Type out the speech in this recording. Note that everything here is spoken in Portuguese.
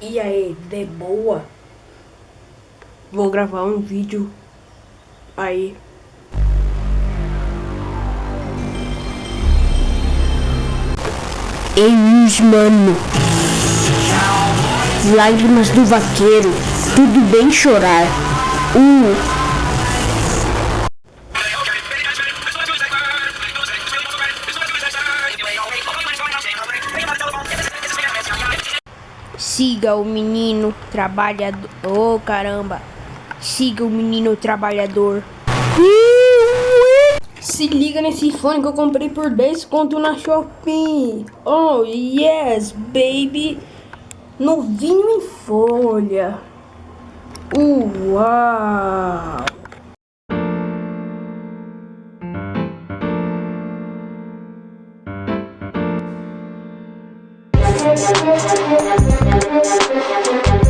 E aí, de boa? Vou gravar um vídeo aí. Ei, mano. Lágrimas do vaqueiro. Tudo bem chorar. Uh. Siga o menino trabalhador. Oh, caramba. Siga o menino trabalhador. Se liga nesse fone que eu comprei por 10 conto na Shopping. Oh, yes, baby. Novinho em folha. Uau. I'm gonna go get some more.